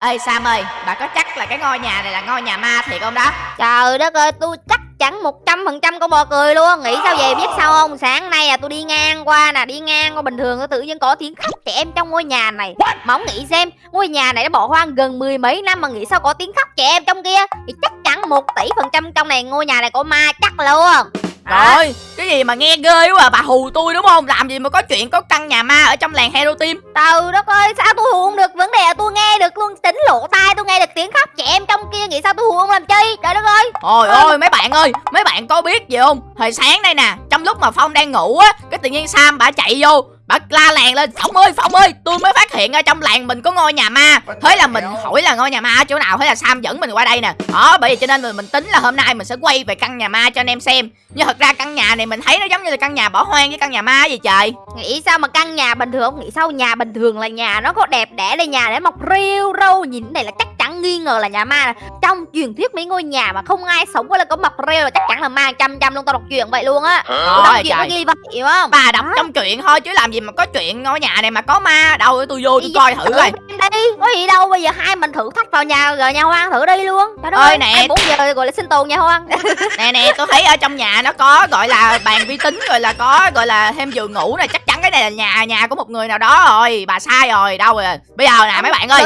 Ê Sam ơi, bà có chắc là cái ngôi nhà này là ngôi nhà ma thiệt không đó? Trời đất ơi, tôi chắc chắn một trăm phần trăm con bò cười luôn. Nghĩ sao về biết sao không? Sáng nay à tôi đi ngang qua nè Đi ngang qua bình thường tôi tự nhiên có tiếng khóc trẻ em trong ngôi nhà này. Mà ông nghĩ xem Ngôi nhà này đã bỏ hoang gần mười mấy năm Mà nghĩ sao có tiếng khóc trẻ em trong kia? Thì chắc chắn một tỷ phần trăm trong này ngôi nhà này có ma chắc luôn Đó. Rồi, cái gì mà nghe ghê quá à, bà hù tôi đúng không? Làm gì mà có chuyện có căn nhà ma ở trong làng Hero Team Trời đất ơi sao tôi hù không được Vấn đề là tôi nghe được luôn Tính lỗ tai tôi nghe được tiếng khóc trẻ em trong kia Nghĩ sao tôi hù không làm chi Trời đất ơi Ôi Ừ. ôi mấy bạn ơi, mấy bạn có biết gì không? Hồi sáng đây nè, trong lúc mà Phong đang ngủ á, cái tự nhiên Sam bả chạy vô, bả la làng lên, Phong ơi, Phong ơi, tôi mới phát hiện ở trong làng mình có ngôi nhà ma. Thế là mình hỏi là ngôi nhà ma ở chỗ nào, thế là Sam dẫn mình qua đây nè. Đó, bởi vì cho nên mình, mình tính là hôm nay mình sẽ quay về căn nhà ma cho anh em xem. Nhưng thật ra căn nhà này mình thấy nó giống như là căn nhà bỏ hoang với căn nhà ma gì trời. Nghĩ sao mà căn nhà bình thường không Nghĩ sao nhà bình thường là nhà nó có đẹp đẽ đây nhà để mọc rêu râu Nhìn cái này là chắc chắn nghi ngờ là nhà ma. Trong truyền thuyết mấy ngôi nhà mà không ai sống có là có mọc rêu là chắc chắn là ma trăm trăm luôn Tao đọc chuyện vậy luôn á. Tôi đọc chuyện ghi vậy hiểu không? Bà đọc trong truyện thôi chứ làm gì mà có chuyện ngôi nhà này mà có ma đâu. Tôi vô tôi Đi coi thử thử coi. Đi. Có gì đâu bây giờ hai mình thử thách vào nhà rồi nhà hoang thử đi luôn. Trời Ơi nè. 24 giờ gọi là sinh tồn nhà hoang. Nè nè tôi thấy ở trong nhà nó có gọi là bàn vi tính rồi là có gọi là thêm giường ngủ này chắc chắn cái này là nhà nhà của một người nào đó rồi. Bà sai rồi đâu rồi. Bây giờ nè mấy bạn ơi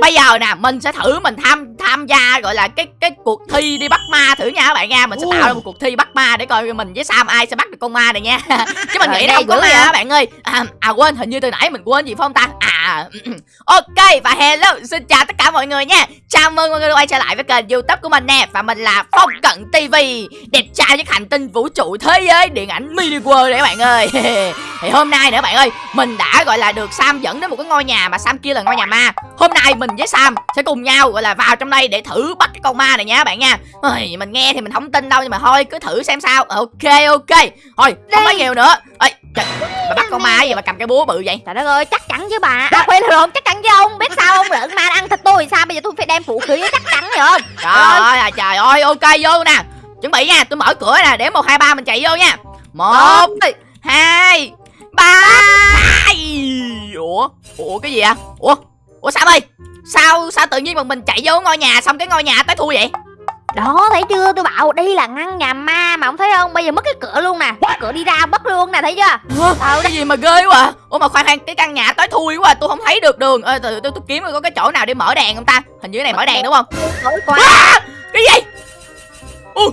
bây giờ nè mình sẽ thử mình tham tham gia gọi là cái cái cuộc thi đi bắt ma thử nha các bạn nha. Mình sẽ tạo ra một cuộc thi bắt ma để coi mình với sam ai sẽ bắt được con ma này nha. Chứ mình nghĩ không có ma các bạn ơi. À, à quên hình như từ nãy mình quên gì phải không ta? À ok, và hello, xin chào tất cả mọi người nha. Chào mừng mọi người đã quay trở lại với kênh youtube của mình nè, và mình là phong cận tv đẹp trai với hành tinh vũ trụ thế giới, điện ảnh mini world đấy các bạn ơi. Thì hôm nay nữa bạn ơi, mình đã, gọi là, được sam dẫn đến một cái ngôi nhà mà sam kia là ngôi nhà ma. Hôm nay mình với sam sẽ cùng nhau, gọi là, vào trong đây để thử bắt con ma này nha các bạn nha. Ôi, mình nghe thì mình không tin đâu nhưng mà thôi cứ thử xem sao. Ok ok. Thôi không nói nhiều nữa. Ơi trời, bà bắt con ma gì mà cầm cái búa bự vậy? Trời đất ơi chắc chắn chứ bà. À quên rồi chắc chắn chứ ông. Biết sao không lợn ma nó ăn thịt tôi sao? Bây giờ tôi phải đem vũ khí chắc chắn rồi không? Trời ơi à, trời ơi ok vô nè. Chuẩn bị nha tôi mở cửa nè để một hai ba mình chạy vô nha. Một hai ba. Ủa Ủa cái gì à Ủa Ủa sao ơi? Sao sao tự nhiên mà mình chạy vô ngôi nhà xong cái ngôi nhà tới thui vậy? Đó thấy chưa? Tôi bảo đây là ngăn nhà ma mà ông thấy không? Bây giờ mất cái cửa luôn nè. Cái cửa đi ra mất luôn nè thấy chưa? Ủa, cái gì mà ghê quá. À Ủa mà khoan khoan cái căn nhà tới thui quá à, tôi không thấy được đường. Ê, tôi, tôi, tôi kiếm coi có cái chỗ nào để mở đèn không ta? Hình như cái này mở đèn đúng không? Tối à, Cái gì? Ui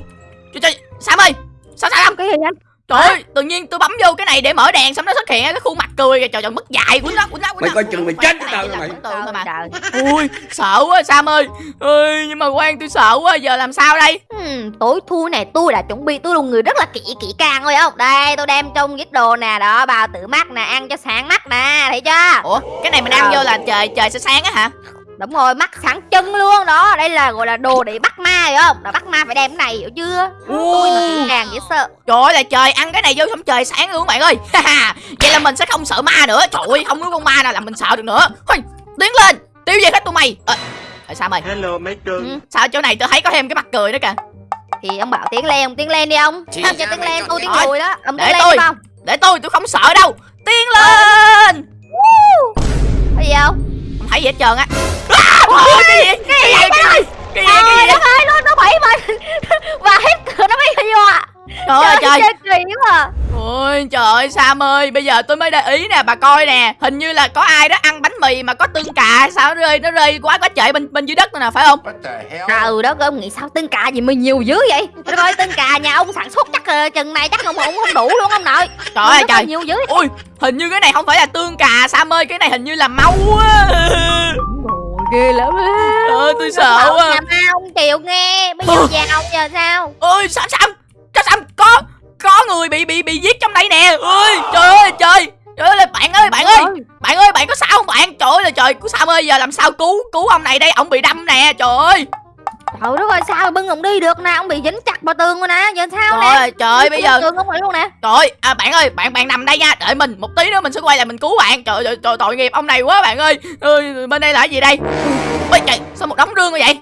Trời trời Sam ơi Sao sao Cái gì anh Trời ơi, tự nhiên tôi bấm vô cái này để mở đèn xong nó xuất hiện cái khuôn mặt cười kìa. Trời trời mất dài của nó của nó Mày nó. coi chừng mày chết Cái tao mày. Trời Ui, sợ quá Sam ơi. Ơi, nhưng mà quan tôi sợ quá, giờ làm sao đây? Hmm, tối thui này tôi đã chuẩn bị tôi một người rất là kỹ kỹ càng rồi không đây tôi đem trong cái đồ nè đó bào tử mắt nè ăn cho sáng mắt nè thấy chưa Ủa, cái này mình ăn vô là trời trời sẽ sáng á hả? Đúng rồi mắt sáng chân luôn đó đây là gọi là đồ để bắt ma hiểu không là bắt ma phải đem cái này hiểu chưa tôi là kỹ càng dễ sợ Trời ơi là trời ăn cái này vô xong trời sáng luôn bạn ơi. Vậy là mình sẽ không sợ ma nữa. Trời ơi, không có con ma nào làm mình sợ được nữa. Thôi, tiến lên, tiêu diệt hết tụi mày. Ờ, à, Sam ơi, Hello mấy cưng Ừ. sao chỗ này tôi thấy có thêm cái mặt cười nữa kìa. thì ông bảo tiến lên ông tiến lên đi ông không cho ra tiến mày lên chọn tôi cái tiến nói. lùi đó ông Để tiến lên tôi. không Để tôi, tôi không sợ đâu. Tiến lên. cái gì không Không thấy gì hết trơn á. À, ôi, cái gì? Cái gì? Cái gì? Cái gì? Cái gì? Trời đất ơi nó bẫy mình và hết nó mới vô à Trời ơi trời. kỳ quá à Ôi trời ơi Sam ơi Bây giờ tôi mới để ý nè bà coi nè Hình như là có ai đó ăn bánh mì mà có tương cà Sao nó rơi nó rơi quá quá trời bên bên dưới đất nữa nè phải không Trời đất ơi, ông nghĩ sao tương cà gì mà nhiều dữ vậy? Trời ơi, tương cà nhà ông sản xuất chắc chừng này chắc ông cũng không đủ luôn ông nội. Trời ơi trời nhiều dữ. Ui hình như cái này không phải là tương cà Sam ơi Cái này hình như là máu á Ôi, ghê lắm á. Tôi sợ quá Nhà ma ông chịu nghe, bây giờ vào giờ sao? Ôi Sam Sam Sao Sam có có người bị bị bị giết trong đây nè ơi trời ơi trời Trời ơi bạn ơi bạn ơi Bạn ơi bạn có sao không bạn Trời ơi là trời cứu Sam ơi giờ làm sao cứu cứu ông này đây Ông bị đâm nè trời ơi Trời đất ơi, sao bưng ông đi được nè, ông bị dính chặt vào tường rồi nè, giờ sao Trời nè? ơi trời ơi bây giờ tường ông lại luôn nè. Trời ơi, à, bạn ơi, bạn bạn nằm đây nha, đợi mình một tí nữa mình sẽ quay lại mình cứu bạn. Trời ơi, trời, tội nghiệp ông này quá bạn ơi. Ơi, bên đây là cái gì đây? Ôi trời, sao một đống rương như vậy?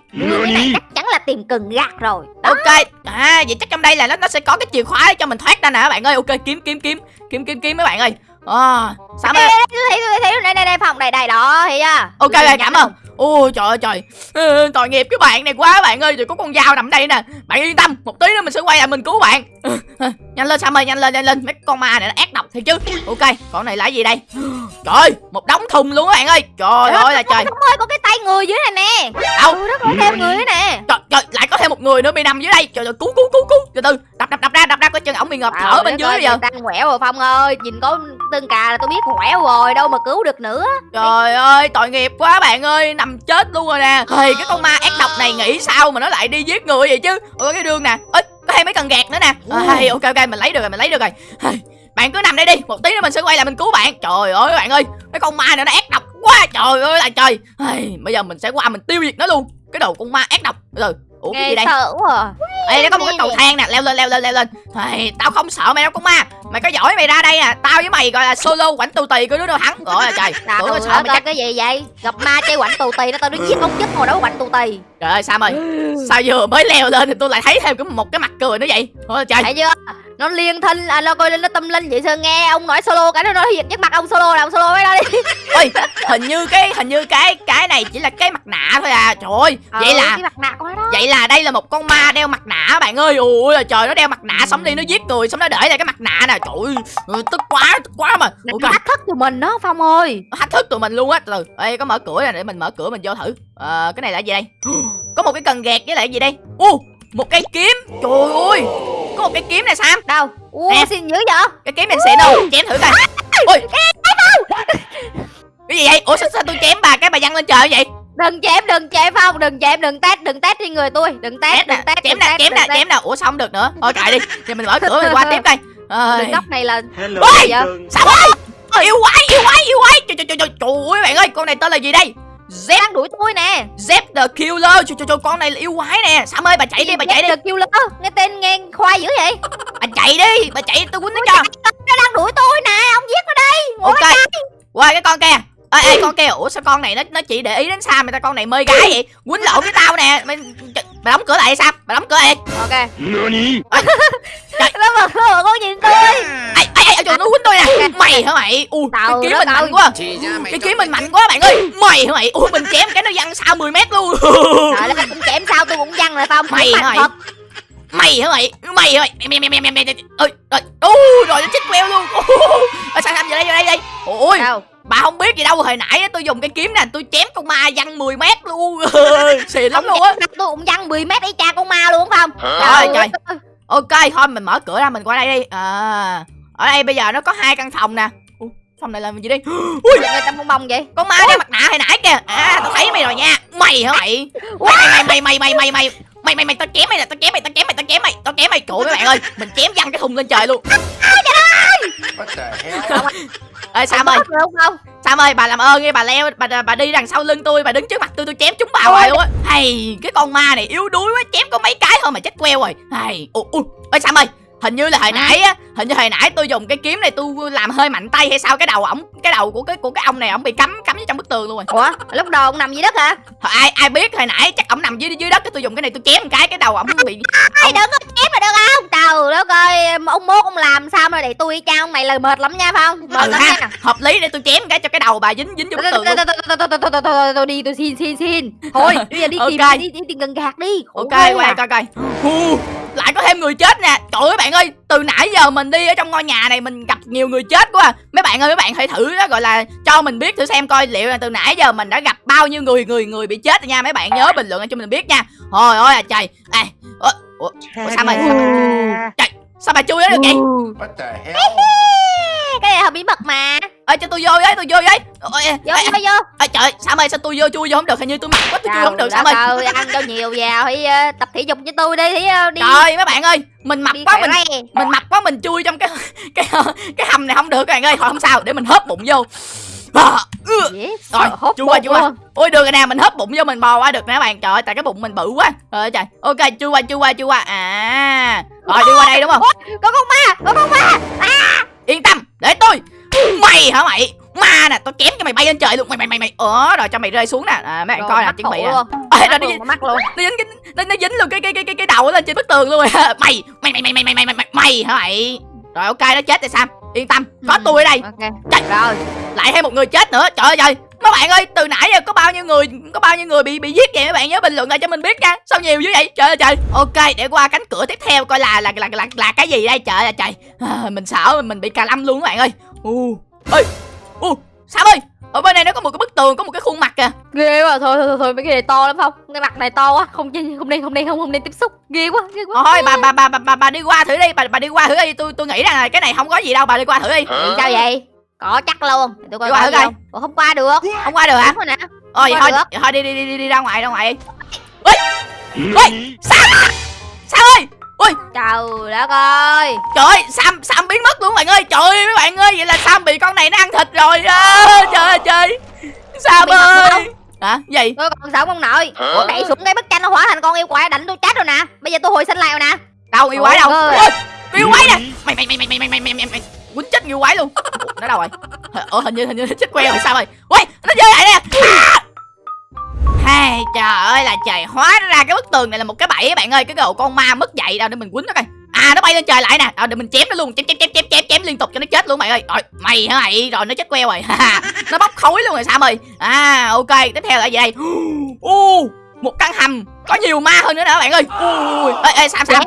Này chắc là tìm cần gạt rồi. Đó. Ok, à vậy chắc trong đây là nó nó sẽ có cái chìa khóa để cho mình thoát ra nè các bạn ơi. Ok, kiếm kiếm kiếm, kiếm kiếm kiếm mấy bạn ơi. À, sao Đây, mà đây, thấy tôi thấy đây đây đây phòng đây đây đó, thấy chưa? Ok cảm ơn. Ôi trời ơi trời. Ừ, tội nghiệp cái bạn này quá bạn ơi rồi có con dao nằm đây nè. Bạn yên tâm một tí nữa mình sẽ quay lại mình cứu bạn. Ừ, ừ, nhanh lên sam ơi nhanh lên nhanh lên. Mấy con ma này nó ác độc thiệt chứ. Ok con này là gì đây? Trời ơi, một đống thùng luôn các bạn ơi. Trời ơi là trời. Không ơi có cái tay người dưới này nè. Đâu? Ừ đó có thêm người nè. Trời, trời lại có thêm một người nữa bị nằm dưới đây. Trời ơi cứu cứu cứu cứu. Từ từ đập đập đập ra đập ra coi chừng ổng bị ngập thở bên dưới bây giờ. ta quẹo rồi Phong ơi Nhìn có tương cà là tôi biết quẹo rồi Đâu mà cứu được nữa Trời ơi, tội nghiệp quá bạn ơi, nằm chết luôn rồi nè. Thì cái con ma ác độc này nghĩ sao mà nó lại đi giết người vậy chứ? Ôi cái đường nè. Ê, có thêm mấy cần gạt nữa nè. À, ok ok, mình lấy được rồi, mình lấy được rồi. Bạn cứ nằm đây đi, một tí nữa mình sẽ quay lại mình cứu bạn. Trời ơi bạn ơi, cái con ma này nó ác độc quá. Trời ơi là trời. Bây giờ mình sẽ qua mình tiêu diệt nó luôn. Cái đầu con ma ác độc. Từ. Ủa Nghe đây? sợ quá à. Ê, nó có một cái cầu thang nè, leo lên leo lên leo lên. Hey, tao không sợ mày đâu con ma. Mày có giỏi mày ra đây à. Tao với mày gọi là solo quảnh tù tì cứ đứa đâu thắng. Rồi trời. Trời Tưởng nó sợ mày chắc cái gì vậy Gặp ma chơi quạnh tù tì nó tao đi giết ông chức ngồi đấu quạnh tù tì Trời ơi Sam ơi Sao vừa mới leo lên thì tôi lại thấy thêm cái một cái mặt cười nữa vậy Ôi trời Thấy chưa Nó liên thân à, Nó coi lên nó tâm linh vậy sao nghe Ông nói solo cái nó nói hiện trước mặt ông solo là ông solo với đó đi. Ôi hình như cái hình như cái cái này chỉ là cái mặt nạ thôi à. Trời ơi Vậy Ừ, là cái mặt nạ của nó đó. Vậy là đây là một con ma đeo mặt nạ bạn ơi. Ui là trời nó đeo mặt nạ xong đi nó giết người Xong nó để lại cái mặt nạ nè. Trời ơi tức quá tức quá mà. Nó Ok thách thức tụi mình đó Phong ơi. Nó thách thức tụi mình luôn á. Từ ê có mở cửa nè để mình mở cửa mình vô thử. Ờ cái này là gì đây? Có một cái cần gạt với lại gì đây? U một cây kiếm. Trời ơi một cái kiếm này sam. Đâu? Ủa Nè. xin dữ vậy? Cái kiếm này xịn đâu chém thử coi. Ôi cái gì vậy? Ủa sao, sao tôi chém bà cái bà văng lên trời vậy? Đừng chém đừng chém Phong Đừng chém đừng test đừng test trên người tôi. Đừng nè đừng test chém đừng nè chém đừng nè chém nè ủa sao không được nữa. Thôi kệ đi. Giờ mình mở cửa mình qua tiếp coi. Đường góc này là Hello, Ôi! Sao? Ơi Ôi, yêu quái yêu quái yêu quái. Trời trời trời trời. Trời ơi bạn ơi con này tên là gì đây Z đang đuổi tôi nè. Z the Killer. Trời trời trời con này là yêu quái nè. Sam ơi bà chạy đi bà chạy đi. kêu lớn Nghe tên nghe khoai dữ vậy. Bà chạy đi Bà chạy tôi quýnh nó cho. Nó đang đuổi tôi nè. Ông giết nó đây. Ngồi Ok. Qua cái con kia. Ê, ê con kia ủa sao con này nó nó chỉ để ý đến Sam người ta? Con này mê gái vậy. Quýnh lộn với tao nè. Mày, bà đóng cửa lại Sam bà đóng cửa lại Ok NANI? Nó mà nó con nhìn tôi ê ê ê trời nó quýnh tôi nè mày hả mày u cái Trời kiếm mình mạnh quá mày cái kiếm mình mạnh quá bạn ơi mày hả mày u mình chém cái nó văng xa 10 mét luôn Trời đất cũng chém sao tôi cũng văng rồi Phong Mày hả mày? thật. mày hả mày mày hả mày mày mày mày mày mày mày ơi rồi u rồi nó chết queo luôn sao Sam vô đây vô đây đây ôi Bà không biết gì đâu Hồi nãy tôi dùng cái kiếm nè Tôi chém con ma văng 10 mét luôn. Xì lắm luôn á. Tôi cũng văng 10 mét ấy cha con ma luôn không? Trời trời. Ok thôi mình mở cửa ra mình qua đây đi. À, Ở đây bây giờ nó có hai căn phòng nè. Ủa, Phòng này làm gì đi Ui! Người tâm bông vậy. Con ma đeo mặt nạ hồi nãy kìa. À tao thấy mày rồi nha. Mày hả mày? Mày mày mày mày mày mày mày Mày mày mày tao chém mày nè tao chém mày tao chém mày tao chém mày. Tao chém mày trời các bạn ơi Mình chém văng cái thùng lên trời luôn. What the hell? ê sam ơi. không không? Sam ơi bà làm ơn đi bà leo bà bà đi đằng sau lưng tôi bà đứng trước mặt tôi tôi chém chúng bà hoài luôn á. Hay cái con ma này yếu đuối quá chém có mấy cái thôi mà chết queo rồi. Hay ui ui ê sam ơi hình như là hồi nãy á hình như hồi nãy tôi dùng cái kiếm này tôi làm hơi mạnh tay hay sao cái đầu ổng cái đầu của cái của cái ông này ổng bị cắm cắm vô trong bức tường luôn rồi. Ủa lúc đầu ông nằm dưới đất hả? Thôi, ai ai biết hồi nãy chắc ổng nằm dưới dưới đất cái tôi dùng cái này tôi chém một cái cái đầu ổng bị Ai đừng có chém là được không? Trời đất ơi Sao mà để tôi cha ông này là mệt lắm nha Phong Mệt ừ lắm ha hợp lý để tôi chém cái cho cái đầu bà dính dính vô tường tôi đi tôi xin xin xin. Thôi bây giờ đi tìm đi đi tìm gần gạt đi. Ok à. coi coi lại có thêm người chết nè. Trời ơi bạn ơi từ nãy giờ mình đi ở trong ngôi nhà này mình gặp nhiều người chết quá à. mấy bạn ơi mấy bạn hãy thử đó gọi là cho mình biết thử xem coi liệu là từ nãy giờ mình đã gặp bao nhiêu người người người bị chết rồi nha. Mấy bạn nhớ bình luận cho mình biết nha. Thôi ôi à trời. À, ủa, ủa, ủa sao mày trời sao bà chui đó được vậy? What the hell? cái này là bí mật mà. Ơi cho tôi vô với tôi vô với. Ôi, vô ê, vô vô. ê, trời sao mày sao tôi vô chui vô không được? Hình như tôi mặc quá tôi chui không được sao mày? ơi ăn cho nhiều vào thì ờ, tập thể dục với tôi đi thì ờ, đi. Trời mấy bạn ơi mình mập đi quá mình mình mập quá mình chui trong cái cái cái hầm này không được các bạn ơi. Thôi không sao để mình hớp bụng vô à. Dễ rồi chui qua chui qua ôi được rồi nè mình hớp bụng vô mình bò qua được nè các bạn trời ơi tại cái bụng mình bự quá trời ơi trời ok chui qua chui qua chui qua à rồi đi qua đây đúng không có con ma có con ma yên tâm để tôi mày hả mày ma nè tao chém cho mày bay lên trời luôn mày mày mày mày ờ rồi cho mày rơi xuống nè à, mấy bạn coi nè chuẩn bị nè mắc nó mắc luôn nó dính cái nó, nó dính luôn cái cái cái cái cái đầu lên trên bức tường luôn rồi mày mày mày mày mày mày mày mày mày hả mày rồi ok nó chết rồi sam yên tâm có Ừ. tôi ở đây. ok. Trời. rồi. lại thêm một người chết nữa. Trời ơi trời. Mấy bạn ơi từ nãy giờ có bao nhiêu người có bao nhiêu người bị bị giết vậy mấy bạn nhớ bình luận lại cho mình biết nha. Sao nhiều dữ vậy? Trời ơi trời. Ok để qua cánh cửa tiếp theo coi là là là là, là cái gì đây? Trời ơi trời. À, mình sợ mình bị cà lâm luôn các bạn ơi. U ơi u sao ơi ở bên này nó có một cái bức tường có một cái khuôn mặt kìa. Ghê quá thôi thôi thôi, thôi mấy cái này to lắm không cái mặt này to quá. Không không không nên không nên không không nên tiếp xúc. Ghê quá ghê quá. Thôi bà bà bà bà bà, bà đi qua thử đi. Bà bà đi qua thử đi. Tôi tôi nghĩ rằng là cái này không có gì đâu. Bà đi qua thử đi. Sao vậy? Có chắc luôn tôi coi Đi qua thử coi. không. Ủa, không qua được. Không qua được hả? Nè. Ờ vậy thôi được. vậy thôi đi đi đi đi, đi ra ngoài ra ngoài Nani? sao? Sao ơi ui. Trời đất ơi. Trời ơi sam sam biến mất luôn bạn ơi. Trời ơi mấy bạn ơi vậy là sam bị con này nó ăn thịt rồi à, trời ơi trời. Sam ơi. không? hả? Gì? Tôi còn sống ông nội? Ủa, đẩy xuống cái bức tranh nó hóa thành con yêu quái đánh tôi chết rồi nè. Bây giờ tôi hồi sinh lại rồi nè. Đâu yêu quái đâu? Ôi, ôi yêu quái nè. Nani? mày mày mày mày mày mày mày mày mày mày quýnh chết yêu quái luôn. Nó đâu rồi? Ờ hình như hình như nó chết queo rồi sao rồi ui nó chơi lại nè Hai trời ơi là trời hóa ra cái bức tường này là một cái bẫy bạn ơi. Cái đồ con ma mất dậy. Đâu để mình quýnh nó coi. À nó bay lên trời lại nè. Rồi để mình chém nó luôn. Chém chém chém chém chém chém liên tục cho nó chết luôn mày ơi. Rồi mày hả mày? Rồi nó chết queo rồi. Nó bốc khói luôn rồi sam ơi. À ok tiếp theo là gì đây? U một căn hầm. Có nhiều ma hơn nữa nè bạn ơi. Ui ê, ê sam sam.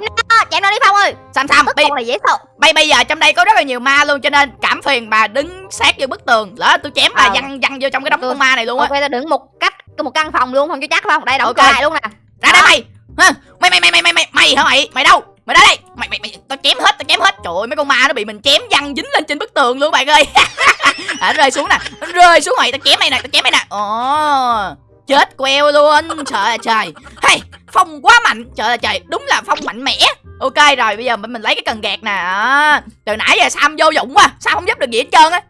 Chém nó đi phong ơi. Sam sam bức này dễ sợ. bây bây giờ trong đây có rất là nhiều ma luôn cho nên cảm phiền bà đứng sát vô bức tường. Lỡ tôi chém bà Ờ. văng văng vô trong cái đống con ma này luôn á. Ok tôi đứng một cách một căn phòng luôn không cho chắc không? Đây đóng Ok. cửa lại luôn nè. Ra đây mày. Mày mày mày mày mày mày mày hả mày? Mày đâu? Mày ra đây. Mày mày mày tao chém hết tao chém hết. Trời ơi mấy con ma nó bị mình chém văng dính lên trên bức tường luôn bạn ơi. À, rơi xuống nè. Rơi xuống mày tao chém mày nè tao chém mày nè. Ồ. Chết queo luôn. Trời ơi trời. Hay phong quá mạnh. Trời ơi trời. Đúng là phong mạnh mẽ. Ok rồi bây giờ mình, mình lấy cái cần gạt nè. À, từ nãy giờ sam vô dụng quá. Sao không giúp được gì hết trơn á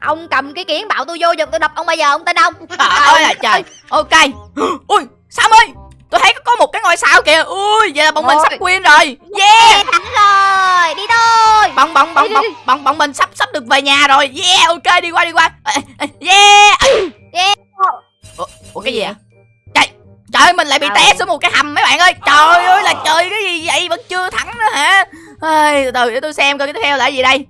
ông cầm cái kiến bảo tôi vô giật tôi đập ông bây giờ ông tin không? Trời ơi là trời. ok. Ui sam ơi tôi thấy có- một cái ngôi sao kìa. Ui vậy là bọn mình Ôi. sắp win rồi. Yeah. Thắng rồi. Đi thôi. Bọn bọn bọn bọn bọn bọn mình sắp sắp được về nhà rồi. Yeah ok đi qua đi qua. Yeah. Yeah. ủa, ủa cái gì vậy? Trời trời ơi, mình lại bị Sao? té xuống một cái hầm mấy bạn ơi. Trời ơi là trời cái gì vậy? Vẫn chưa thắng nữa hả? Ê, từ từ để tôi xem coi cái tiếp theo là gì đây.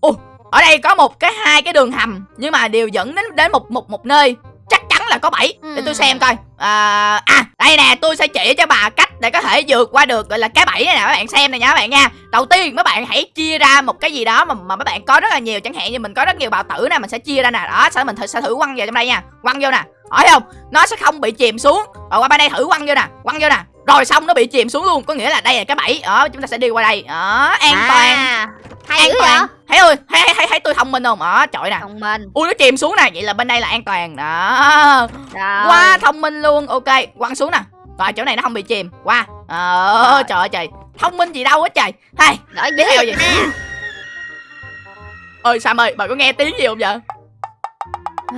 Ồ ở đây có một cái hai cái đường hầm nhưng mà đều dẫn đến đến một một một nơi. Chắc chắn là có bảy để tôi Ừ. xem coi. À, à đây nè tôi sẽ chỉ cho bà cách để có thể vượt qua được gọi là cái bẫy này nè các bạn xem này nha các bạn nha. Đầu tiên mấy bạn hãy chia ra một cái gì đó mà mà mấy bạn có rất là nhiều chẳng hạn như mình có rất nhiều bào tử nè mình sẽ chia ra nè. Đó sau đó mình thử, sẽ thử quăng vào trong đây nha. Quăng vô nè. Hỏi không? Nó sẽ không bị chìm xuống. Rồi qua bên đây thử quăng vô nè. Quăng vô nè. Rồi xong nó bị chìm xuống luôn. Có nghĩa là đây là cái bẫy. Đó chúng ta sẽ đi qua đây. Đó an toàn. À, hay an toàn. thấy ơi thấy thấy thấy, tôi thông minh không? Đó trời nè. Thông minh. Ui nó chìm xuống nè. Vậy là bên đây là an toàn. Đó. Rồi. Quá thông minh luôn. Ok quăng xuống nè. Rồi chỗ này nó không bị chìm. Qua. Ờ Rồi. trời ơi trời. Thông minh gì đâu hết trời. Hay đợi tiếp theo gì ơi sam ơi bà có nghe tiếng gì không vậy?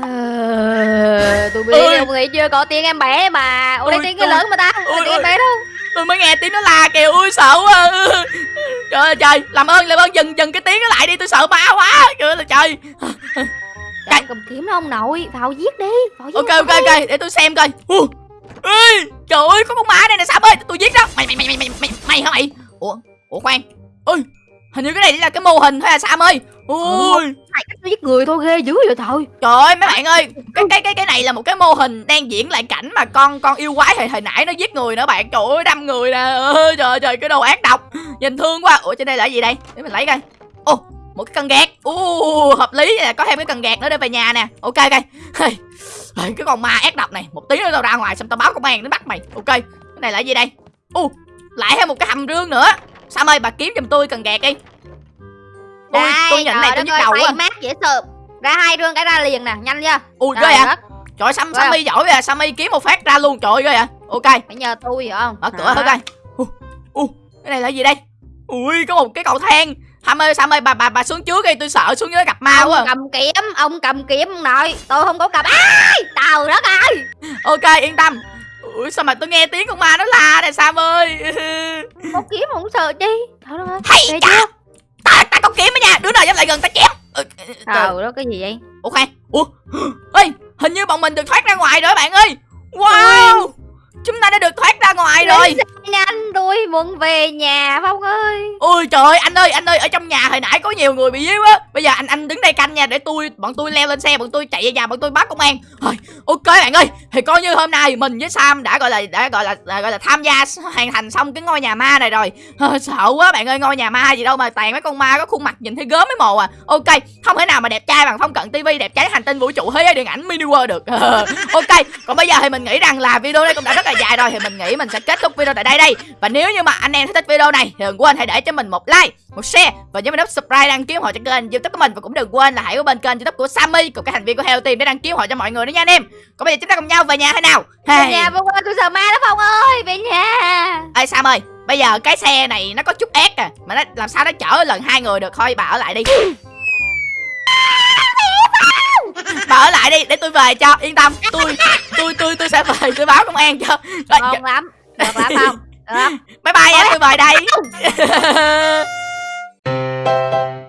Ờ, tôi biết ông nghĩ chưa có tiếng em bé mà. Đây Ôi, tiếng cái lớn mà ta. Ôi, tiếng em ôi. bé đâu tôi mới nghe tiếng nó la kìa ui sợ quá. Trời ơi trời làm ơn làm ơn dừng dừng cái tiếng nó lại đi tôi sợ ma quá. Trời ơi trời. Trời, cầm kiếm đó ông nội vào giết đi vào giết ok ok ok để tôi xem coi. Ê, trời ơi có con ma đây nè sam ơi tôi giết đó mày mày mày mày mày mày, mày hả mày? Ủa ủa khoan. Ơi hình như cái này là cái mô hình thôi à sam ơi ui Này, cách giết người thôi ghê dữ vậy thôi Trời ơi mấy bạn ơi cái cái cái cái này là một cái mô hình đang diễn lại cảnh mà con con yêu quái hồi hồi nãy nó giết người nữa bạn. Trời ơi đâm người nè. Ơi trời trời cái đồ ác độc. Nhìn thương quá. Ủa trên đây là gì đây? Để mình lấy coi. Ô một cái cần gạt. U hợp lý. Nè có thêm cái cần gạt nữa để về nhà nè. Ok ok. Cái con ma ác độc này. Một tí nữa tao ra ngoài xong tao báo công an đến bắt mày. Ok cái này là gì đây? U lại thêm một cái hầm rương nữa. Sam ơi bà kiếm giùm tôi cần gạt đi tôi đây tôi nhận này tôi nhức đầu quá. mát dễ sợ ra hai rương cái ra liền nè nhanh chưa ui ghê à Trời Sam, Sammy giỏi vậy à, Sammy kiếm một phát ra luôn, trời ơi ghê à Ok, phải nhờ tôi hiểu không? Mở cửa thử coi Ui, cái này là gì đây? Ui, có một cái cầu thang. Sam ơi, Sam ơi, bà, bà, bà xuống trước đi, tôi sợ xuống dưới gặp ma ông quá à. cầm kiếm ông cầm kiếm ông nội. Tôi không có cầm. Ai tàu đất ơi. Ok, yên tâm. Ui, sao mà tôi nghe tiếng con ma nó la nè Sam ơi? Có kiếm không sợ chi? Trời ơi Hay chưa ta, ta có kiếm đó nha, đứa nào dám lại gần ta chém. Ừ, trời. đó cái gì vậy? Ủa khoan, ủa, ê, hình như bọn mình được thoát ra ngoài rồi bạn ơi. Wow, chúng ta đã được thoát ra ngoài rồi. Xe nhanh đuổi tôi muốn về nhà Phong ơi. Ôi trời ơi anh ơi anh ơi ở trong nhà hồi nãy có nhiều người bị giết á. Bây giờ anh anh đứng đây canh nha để tôi bọn tôi leo lên xe bọn tôi chạy về nhà bọn tôi bắt công an. Thôi, ok bạn ơi thì coi như hôm nay mình với sam đã gọi là đã gọi là à, gọi là tham gia hoàn thành xong cái ngôi nhà ma này rồi. Ờ, sợ quá bạn ơi ngôi nhà ma gì đâu mà toàn mấy con ma có khuôn mặt nhìn thấy gớm mấy mồ à. Ok không thể nào mà đẹp trai bằng phong cận tivi đẹp trai hành tinh vũ trụ thế giới điện ảnh mini world được. Ok còn bây giờ thì mình nghĩ rằng là video này cũng đã rất là dài rồi thì mình nghĩ mình sẽ kết thúc video tại đây đây. Và nếu như mà anh em thích video này thì đừng quên hãy để cho mình một like một share và nhớ nút subscribe đăng ký hộ cho kênh youtube của mình. Và cũng đừng quên là hãy có bên kênh youtube của Sammy cùng các thành viên của Heo Team để đăng ký hộ cho mọi người nữa nha anh em. Còn bây giờ chúng ta cùng nhau về nhà thế nào? Về hey. nhà Phong ơi tôi sợ ma đó Phong ơi Về nhà. Ê Sam ơi bây giờ cái xe này nó có chút ép à mà nó làm sao nó chở lần hai người được? Thôi bà ở lại đi bà ở lại đi để tôi về cho yên tâm. Tôi tôi tôi tôi sẽ về tôi báo công an cho. Rồi, Ngon lắm. Được lắm Phong Được bye bye em tôi về đây